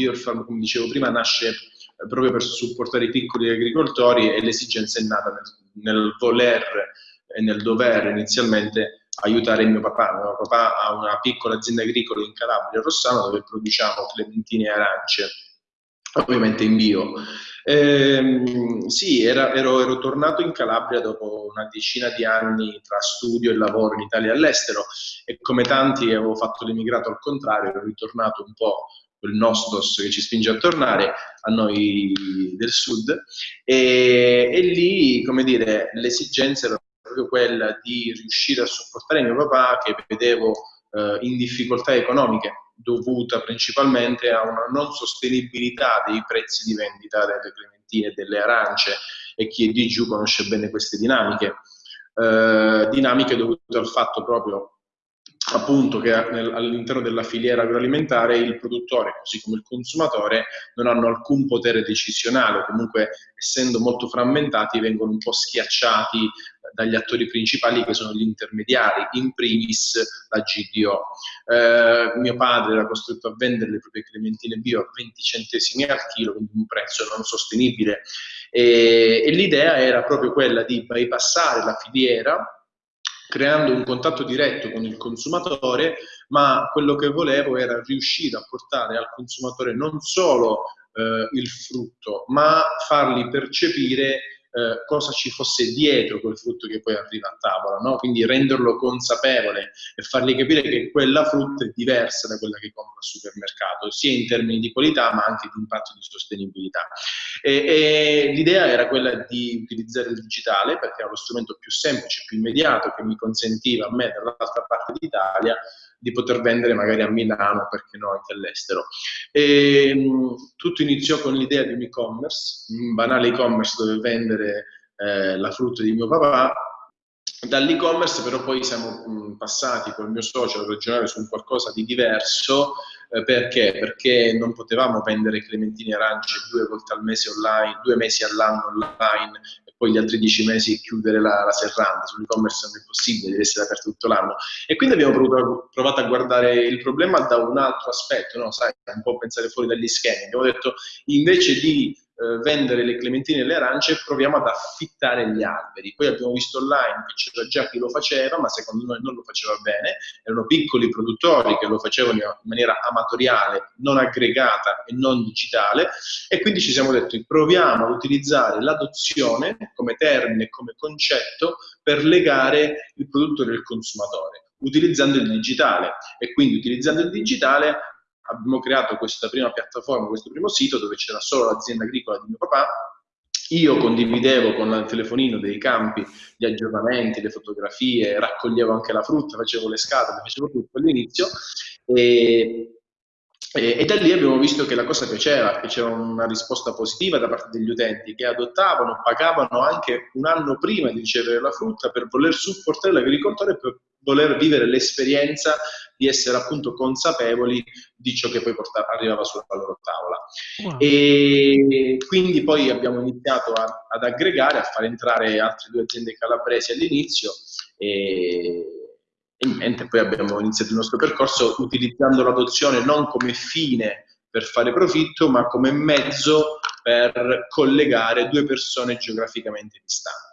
Biofarm, come dicevo prima, nasce eh, proprio per supportare i piccoli agricoltori e l'esigenza è nata nel, nel voler e nel dover inizialmente aiutare mio papà. Mio papà ha una piccola azienda agricola in Calabria, Rossano, dove produciamo clementine e arance, ovviamente in bio. Ehm, sì, era, ero, ero, tornato in Calabria dopo una decina di anni tra studio e lavoro in Italia e all'estero e come tanti avevo fatto l'emigrato al contrario, ero ritornato un po' quel nostos che ci spinge a tornare a noi del sud e, e lì, come dire, l'esigenza era proprio quella di riuscire a supportare mio papà che vedevo eh, in difficoltà economiche dovuta principalmente a una non sostenibilità dei prezzi di vendita delle clementine e delle arance e chi è di giù conosce bene queste dinamiche. Eh, dinamiche dovute al fatto proprio appunto che all'interno della filiera agroalimentare il produttore, così come il consumatore, non hanno alcun potere decisionale, comunque essendo molto frammentati vengono un po' schiacciati dagli attori principali che sono gli intermediari, in primis la GDO. Eh, mio padre era costretto a vendere le proprie clementine bio a 20 centesimi al chilo, quindi un prezzo non sostenibile. E, e l'idea era proprio quella di bypassare la filiera creando un contatto diretto con il consumatore, ma quello che volevo era riuscire a portare al consumatore non solo eh, il frutto, ma fargli percepire eh, cosa ci fosse dietro quel frutto che poi arriva a tavola, no? quindi renderlo consapevole e fargli capire che quella frutta è diversa da quella che compra al supermercato, sia in termini di qualità ma anche di impatto di sostenibilità. L'idea era quella di utilizzare il digitale perché era lo strumento più semplice, più immediato che mi consentiva a me dall'altra parte d'Italia di poter vendere magari a Milano, perché no anche all'estero. E, mh, tutto iniziò con l'idea di un e-commerce, un banale e-commerce dove vendere eh, la frutta di mio papà. Dall'e-commerce però poi siamo mh, passati col mio socio a ragionare su qualcosa di diverso, eh, perché? Perché non potevamo vendere clementine e arance due volte al mese online, due mesi all'anno online poi gli altri dieci mesi chiudere la, la serranda, sull'e-commerce non è possibile, deve essere aperto tutto l'anno. E quindi abbiamo provato a guardare il problema da un altro aspetto, no? Sai, un po' pensare fuori dagli schemi. Abbiamo detto, invece di eh, vendere le clementine e le arance, proviamo ad affittare gli alberi. Poi abbiamo visto online che c'era già chi lo faceva, ma secondo noi non lo faceva bene, erano piccoli produttori che lo facevano in maniera amatoriale, non aggregata e non digitale, e quindi ci siamo detti proviamo ad utilizzare l'adozione come termine, come concetto, per legare il produttore e il consumatore utilizzando il digitale. E quindi utilizzando il digitale abbiamo creato questa prima piattaforma, questo primo sito dove c'era solo l'azienda agricola di mio papà. Io condividevo con il telefonino dei campi gli aggiornamenti, le fotografie, raccoglievo anche la frutta, facevo le scatole, facevo tutto all'inizio e, e, e, da lì abbiamo visto che la cosa piaceva, che c'era una risposta positiva da parte degli utenti che adottavano, pagavano anche un anno prima di ricevere la frutta per voler supportare l'agricoltore per voler vivere l'esperienza di essere appunto consapevoli di ciò che poi portava, arrivava sulla loro tavola. Wow. E quindi poi abbiamo iniziato a, ad aggregare, a far entrare altre due aziende calabresi all'inizio e, e niente, poi abbiamo iniziato il nostro percorso utilizzando l'adozione non come fine per fare profitto, ma come mezzo per collegare due persone geograficamente distanti.